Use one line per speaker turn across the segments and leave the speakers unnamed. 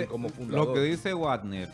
dice,
como
lo
fundador.
que dice Wagner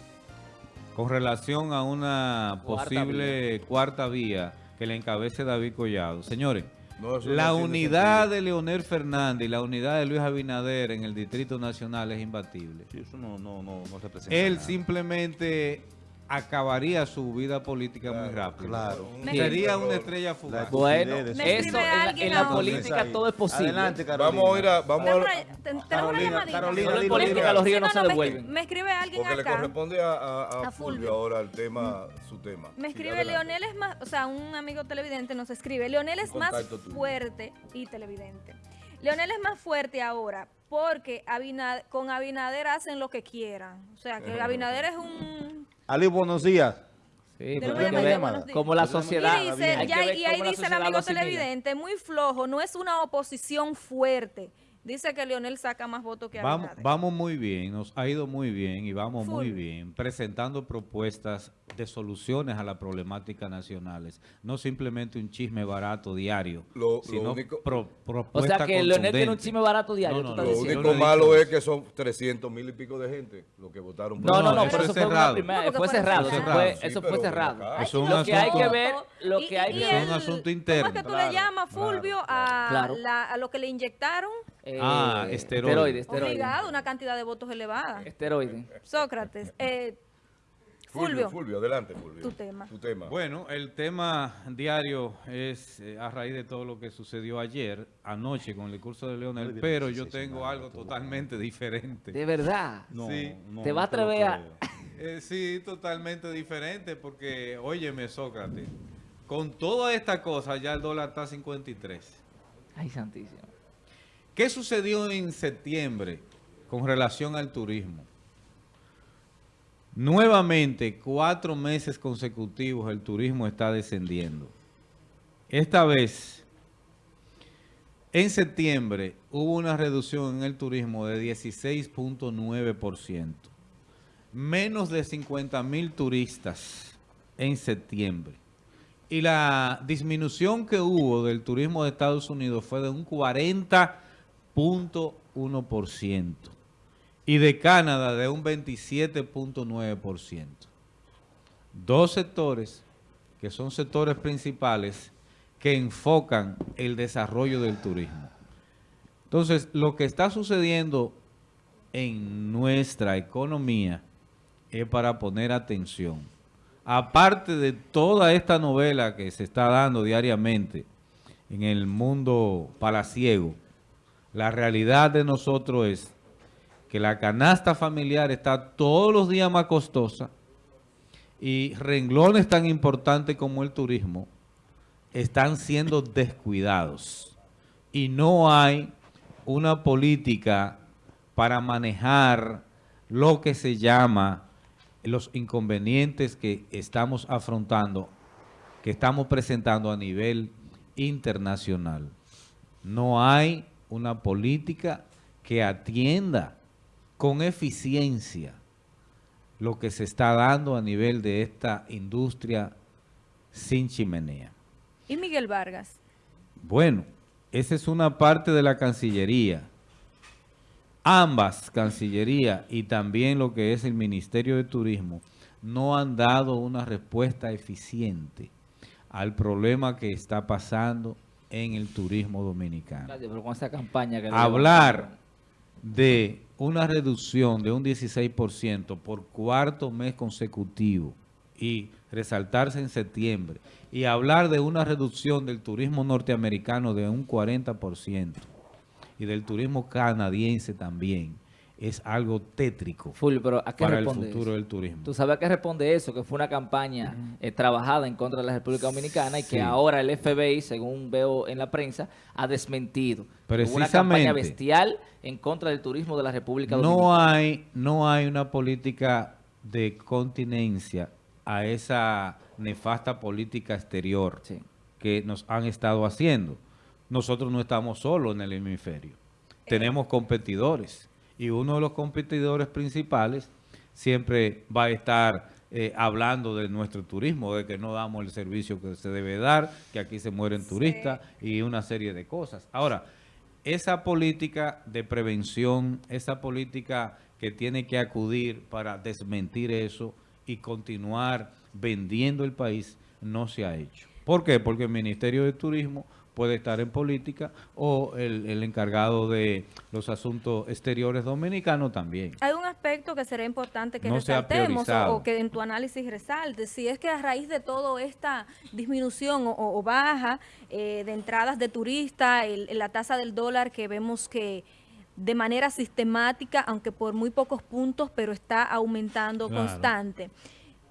con relación a una
Cuarta
posible cuarta vía que le encabece David Collado. Señores,
No,
la
no
unidad
sentido.
de Leonel Fernández y la unidad de Luis Abinader en el Distrito Nacional es imbatible.
Sí, eso no, no, no, no representa
Él
nada.
simplemente acabaría su vida política muy rápido.
Claro.
Sería una estrella fugaz.
Bueno,
Me
eso
escribe
en en la política todo es posible.
Adelante, Carolina.
Vamos a ir a... Vamos a,
Carolina,
llamadita.
Carolina,
Solo en política los ríos
Sí,
no,
no,
se
no, me,
devuelven.
me escribe alguien
porque le
acá.
corresponde a, a- a
A
Fulvio ahora el tema, su tema.
Me
Sí,
escribe
adelante.
Leonel es más, o sea, un amigo televidente nos escribe, Leonel es más
tuyo.
fuerte y televidente. Leonel es más fuerte ahora porque Abinad- con Abinader hacen lo que quieran. O sea, que Abinader es un...
Ali, buenos días.
Sí, pero
lo voy a
hay que
meter,
ver
buenos días.
como la
Y
sociedad.
dice,
hay que
ya- y ahí dice el amigo televidente, muy flojo, no es una oposición fuerte. Dice que Leonel saca más votos que
Vamos,
Abinader.
vamos muy bien, nos ha ido muy bien y vamos muy bien presentando propuestas de soluciones a las problemáticas nacionales. No simplemente un chisme barato diario,
Lo- lo
sino
único-
pro-
O sea que Leonel tiene un chisme barato diario.
No, no,
Lo
diciendo.
único malo es que son 300 mil y pico de gente los que votaron por
No, no,
No,
no,
eso
pero
es
eso fue
cerrado.
primera, fue cerrado, eso fue,
Sí,
eso
pero
fue
ven
cerrado.
Es un
Lo que hay
asunto-
que ver, lo que hay que
es un asunto
¿Cómo
interno.
es que tú
Claro,
le llamas,
claro,
Fulvio, a,
claro.
la- a lo que le inyectaron?
Eh,
Ah, esteroide.
esteroide, esteroide.
Obligado, una cantidad de votos elevada.
Esteroide.
Sócrates, eh,
Fulvio,
Fulvio,
adelante, Fulvio.
Tu tema.
Tu tema.
Bueno, el tema diario es eh, a raíz de todo lo que sucedió ayer, anoche con el discurso de Leonel, pero yo tengo algo totalmente diferente.
De verdad.
No,
Sí.
no,
Te va a atrever a-.
Eh, sí, totalmente diferente, porque, óyeme, Sócrates, con toda esta cosa ya el dólar está a 53.
Ay, santísimo.
¿Qué sucedió en septiembre con relación al turismo? Nuevamente, cuatro meses consecutivos el turismo está descendiendo. Esta vez, en septiembre, hubo una reducción en el turismo de 16.9%. Menos de 50 mil turistas en septiembre. Y la disminución que hubo del turismo de Estados Unidos fue de un 40.1% y de Canadá de un 27.9%. Dos sectores que son sectores principales que enfocan el desarrollo del turismo. Entonces, lo que está sucediendo en nuestra economía es para poner atención. Aparte de toda esta novela que se está dando diariamente en el mundo palaciego, la realidad de nosotros es que la canasta familiar está todos los días más costosa y renglones tan importantes como el turismo están siendo descuidados y no hay una política para manejar lo que se llama los inconvenientes que estamos afrontando, que estamos presentando a nivel internacional. No hay una política que atienda con eficiencia lo que se está dando a nivel de esta industria sin chimenea.
y Miguel Vargas.
Bueno, esa es una parte de la Cancillería. Ambas, Cancillería y también lo que es el Ministerio de Turismo, no han dado una respuesta eficiente al problema que está pasando en el turismo dominicano.
Gracias, pero con esa campaña que le
Hablar de una reducción de un 16% por cuarto mes consecutivo y resaltarse en septiembre y hablar de una reducción del turismo norteamericano de un 40% y del turismo canadiense también es algo tétrico
Fulvio, pero ¿a qué
para el futuro
eso?
del turismo.
Tú sabes a qué responde eso, que fue una campaña eh, trabajada en contra de la República Dominicana y
Sí.
que ahora el FBI, según veo en la prensa, ha desmentido. Hubo una campaña
Precisamente.
bestial en contra del turismo de la República
No
Dominicana.
hay, no hay una política de continencia a esa nefasta política exterior
Sí.
que nos han estado haciendo. Nosotros no estamos solos en el hemisferio. Tenemos competidores y uno de los competidores principales siempre va a estar eh, hablando de nuestro turismo, de que no damos el servicio que se debe dar, que aquí se mueren turistas y una serie de cosas. Ahora, esa política de prevención, esa política que tiene que acudir para desmentir eso y continuar vendiendo el país, no se ha hecho. ¿Por qué? Porque el Ministerio de Turismo puede estar en política o el, el encargado de los asuntos exteriores dominicanos también.
Hay un aspecto que será importante que
No
resaltemos o, que en tu análisis resalte. Si es que a raíz de toda esta disminución o, o baja eh, de entradas de turistas, la tasa del dólar que vemos que de manera sistemática, aunque por muy pocos puntos, pero está aumentando
Claro.
constante.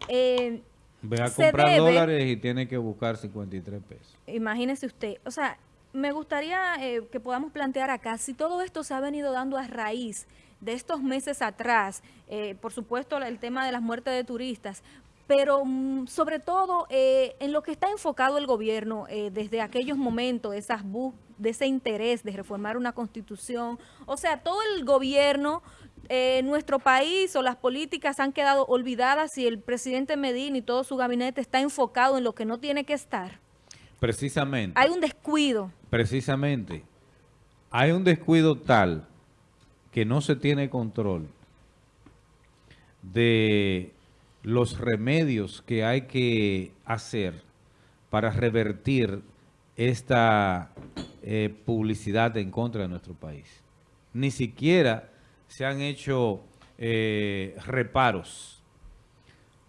Eh,
Ve a comprar
debe-
dólares y tiene que buscar 53 pesos.
Imagínese usted, o sea, me gustaría eh, que podamos plantear acá si todo esto se ha venido dando a raíz de estos meses atrás, eh, por supuesto el tema de las muertes de turistas, pero mm, sobre todo eh, en lo que está enfocado el gobierno eh, desde aquellos momentos, esas bus de ese interés de reformar una constitución, o sea, todo el gobierno, eh, nuestro país o las políticas han quedado olvidadas y el presidente Medina y todo su gabinete está enfocado en lo que no tiene que estar.
Precisamente.
Hay un descuido.
Precisamente, hay un descuido tal que no se tiene control de los remedios que hay que hacer para revertir esta eh, publicidad en contra de nuestro país. Ni siquiera se han hecho eh, reparos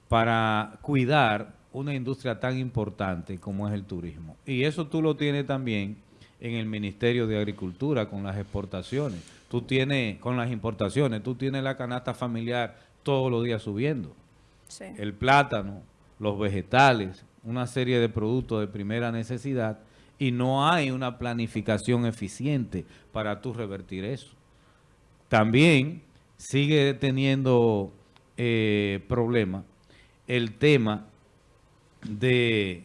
para cuidar una industria tan importante como es el turismo. Y eso tú lo tienes también en el Ministerio de Agricultura con las exportaciones. Tú tienes, con las importaciones, tú tienes la canasta familiar todos los días subiendo. El plátano, los vegetales, una serie de productos de primera necesidad y no hay una planificación eficiente para tú revertir eso. También sigue teniendo eh, problema el tema de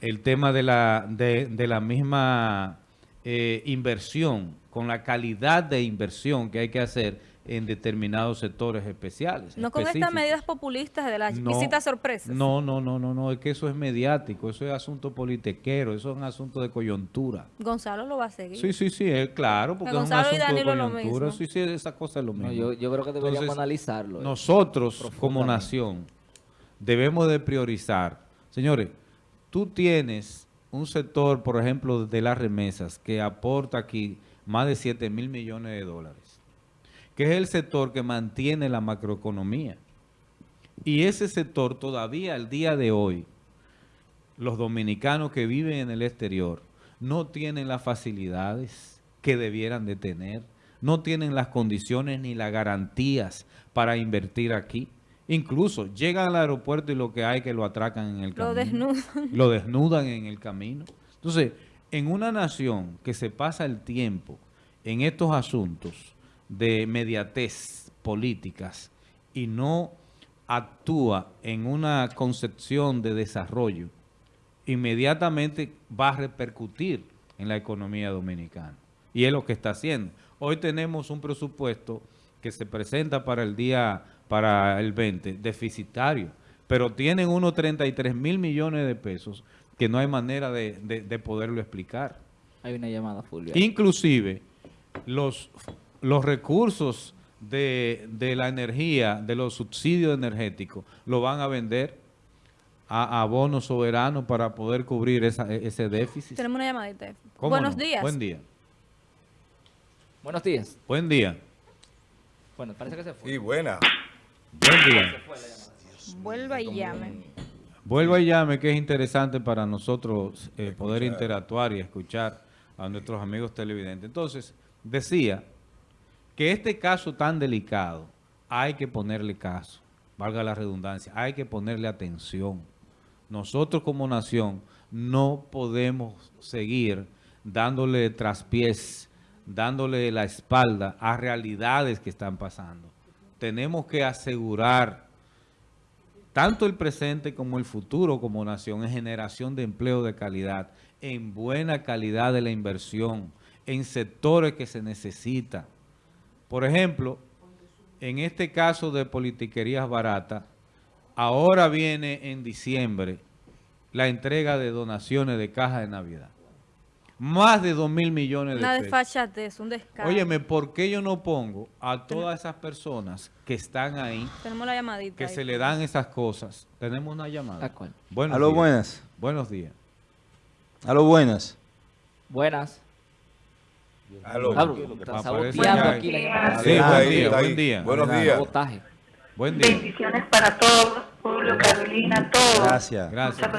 el tema de la de, de la misma eh, inversión con la calidad de inversión que hay que hacer en determinados sectores especiales.
No con estas medidas populistas de las
No,
visitas sorpresas.
No, no, no, no, no, es que eso es mediático, eso es asunto politequero, eso es un asunto de coyuntura.
Gonzalo lo va a seguir.
Sí, sí, sí, es claro, porque es un
Gonzalo y
asunto de coyuntura.
mismo.
Sí, sí, esa cosa es lo mismo.
No, yo, yo creo que deberíamos
Entonces,
analizarlo. eh.
Nosotros, como nación, debemos de priorizar. Señores, tú tienes un sector, por ejemplo, de las remesas, que aporta aquí más de 7 mil millones de dólares, que es el sector que mantiene la macroeconomía. Y ese sector todavía al día de hoy, los dominicanos que viven en el exterior no tienen las facilidades que debieran de tener, no tienen las condiciones ni las garantías para invertir aquí. Incluso llegan al aeropuerto y lo que hay que lo atracan en el
Lo
camino.
desnudan.
Lo desnudan en el camino. Entonces, en una nación que se pasa el tiempo en estos asuntos de mediatez políticas y no actúa en una concepción de desarrollo, inmediatamente va a repercutir en la economía dominicana. Y es lo que está haciendo. Hoy tenemos un presupuesto que se presenta para el día, para el 20, deficitario, pero tienen unos 33 mil millones de pesos que no hay manera de, de- de poderlo explicar.
Hay una llamada, Fulvio.
Inclusive, los, los recursos de, de la energía, de los subsidios energéticos, lo van a vender a, a bonos soberanos para poder cubrir esa- e- ese déficit.
Tenemos una llamadita.
¿Cómo
Buenos
no?
días.
Buen día.
Buenos días.
Buen día.
Bueno, parece que se fue.
Y buena.
Buen día.
Vuelva y llame.
Vuelva y llame, que es interesante para nosotros eh, poder interactuar y escuchar a nuestros amigos televidentes. Entonces, decía que este caso tan delicado hay que ponerle caso, valga la redundancia, hay que ponerle atención. Nosotros como nación no podemos seguir dándole traspiés, dándole la espalda a realidades que están pasando. Tenemos que asegurar tanto el presente como el futuro como nación en generación de empleo de calidad, en buena calidad de la inversión, en sectores que se necesitan. Por ejemplo, en este caso de politiquerías baratas, ahora viene en diciembre la entrega de donaciones de caja de Navidad. Más de 2 mil millones de
Una
pesos.
desfachatez, un descaro.
Óyeme, ¿por qué yo no pongo a todas esas personas que están ahí,
Tenemos la llamadita.
que
ahí.
se le dan esas cosas? Tenemos una llamada.
¿A cuál?
Buenos
Aló,
días.
buenas.
Buenos días.
Aló, buenas.
Buenas.
Aló.
Ya.
aquí.
Sí, buen día, buen día.
Buenos días.
Buen día.
Bendiciones para todos, Julio, Carolina, todos.
Gracias.
Gracias.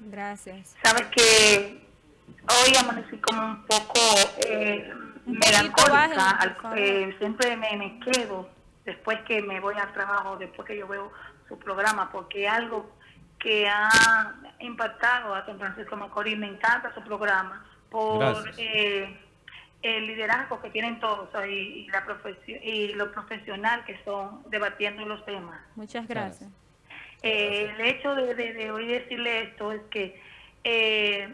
Gracias.
Sabes que hoy amanecí como un poco eh, melancólica. eh, siempre me, me quedo después que me voy al trabajo, después que yo veo su programa, porque algo que ha impactado a San Francisco Macorís, me encanta su programa, por eh, el liderazgo que tienen todos y, la profesio- y lo profesional que son debatiendo los temas.
Muchas gracias.
Eh, el hecho de, de- de hoy decirle esto es que eh,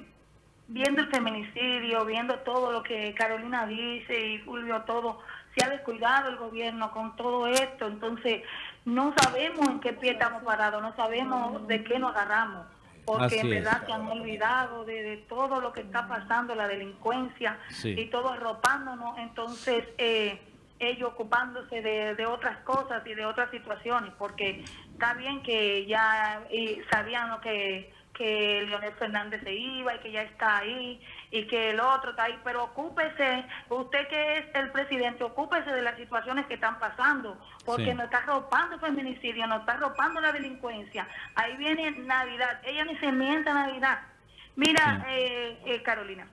viendo el feminicidio, viendo todo lo que Carolina dice y Julio todo, se ha descuidado el gobierno con todo esto, entonces no sabemos en qué pie estamos parados, no sabemos de qué nos agarramos, porque
Así
en
es.
verdad se han olvidado de, de todo lo que está pasando, la delincuencia
Sí.
y todo arropándonos, entonces eh, ellos ocupándose de, de otras cosas y de otras situaciones, porque está bien que ya eh, sabían lo que, que Leonel Fernández se iba y que ya está ahí y que el otro está ahí, pero ocúpese, usted que es el presidente, ocúpese de las situaciones que están pasando, porque
Sí.
nos está arropando el feminicidio, nos está arropando la delincuencia. Ahí viene Navidad, ella ni se mienta Navidad. Mira,
Sí.
eh, eh, Carolina,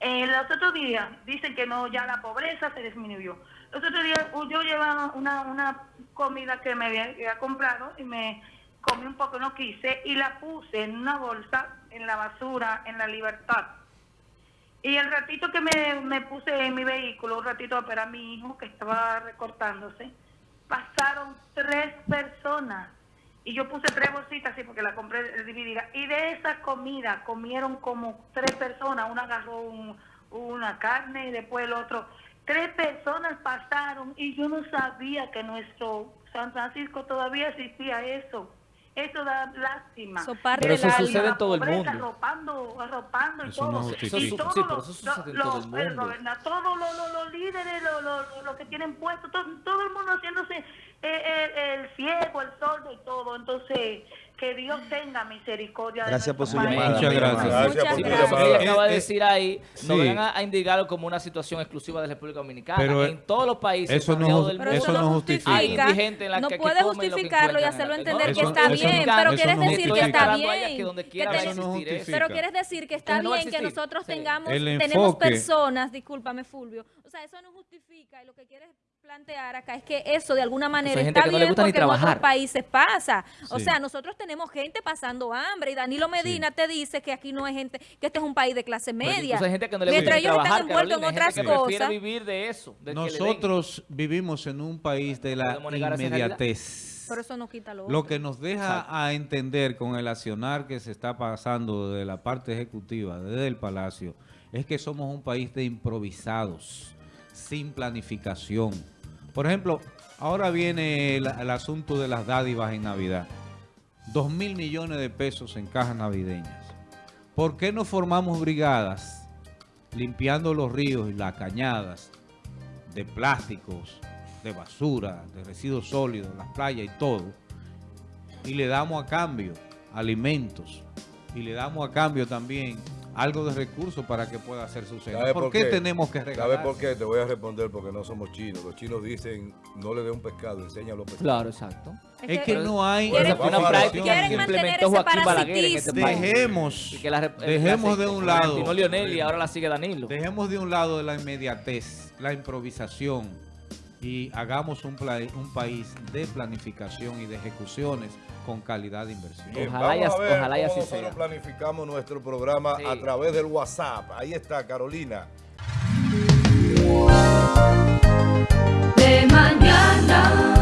eh, los otros días dicen que no, ya la pobreza se disminuyó. Los otros días yo llevaba una, una comida que me había, había comprado y me comí un poco, no quise, y la puse en una bolsa en la basura, en la libertad. Y el ratito que me, me puse en mi vehículo, un ratito a esperar a mi hijo que estaba recortándose, pasaron tres personas. Y yo puse tres bolsitas así porque la compré dividida. Y de esa comida comieron como tres personas. Una agarró un- una carne y después el otro. Tres personas pasaron y yo no sabía que nuestro San Francisco todavía existía eso. Eso da lástima.
Pero eso sucede en todo el
pobreza,
mundo.
Arropando, arropando y
Eso no
todo.
justifica.
y
Eso
todos
sí, pero
los-
eso sucede en
los-
todo el mundo.
todos los, líderes, los, que tienen puestos, todo, todo el mundo haciéndose eh, eh, el ciego, el sordo y todo. Entonces, que Dios tenga misericordia. de
Gracias por su
país.
llamada.
Muchas gracias.
Gracias
Muchas
por llamada.
ella acaba de
Eh,
decir ahí, no
sí.
vengan a, a indicarlo como una situación exclusiva de la República Dominicana.
Pero,
en todos los países
eso no
del
Pero
Eso no
no
justifica.
hay indigentes en la
no
que,
puede
que
justificarlo y hacerlo entender que está bien, pero
no
quieres decir que está bien.
no.
Pero quieres decir que está
no
bien que nosotros tengamos, tenemos personas, discúlpame Fulvio, o sea, eso no justifica y lo que quieres plantear acá es que eso de alguna manera está
no
bien porque en otros países pasa. O
Sí.
sea, nosotros tenemos gente pasando hambre y Danilo Medina te dice que aquí no hay gente, que este es un país de clase media.
gente que no le
Mientras ellos están envueltos en
Carolina,
otras cosas.
vivir de eso. de que le den.
Nosotros vivimos en un país de la inmediatez.
Pero eso no quita lo,
Lo que nos deja a entender con el accionar que se está pasando de la parte ejecutiva, desde el Palacio, es que somos un país de improvisados, sin planificación. Por ejemplo, ahora viene el, asunto de las dádivas en Navidad. Dos mil millones de pesos en cajas navideñas. ¿Por qué no formamos brigadas limpiando los ríos y las cañadas de plásticos, de basura, de residuos sólidos, las playas y todo? Y le damos a cambio alimentos y le damos a cambio también algo de recursos para que pueda hacer su cena.
¿Sabe
¿Por, qué, tenemos que regalar?
¿Sabes por qué? Te voy a responder porque no somos chinos. Los chinos dicen, no le dé un pescado, enséñalo a pescar.
Claro, exacto.
Es que no hay
Quieren-
una práctica que implementó Joaquín Balaguer en este país.
Dejemos,
Y que la
dejemos
la-
de un
la
lado,
Lionel y ahora la sigue Danilo.
dejemos de un lado la inmediatez, la improvisación y hagamos un, país de planificación y de ejecuciones con calidad de inversión.
Bien,
Ojalá y ojalá así
nosotros
sea.
planificamos nuestro programa
Sí.
a través del WhatsApp. Ahí está, Carolina.
de mañana.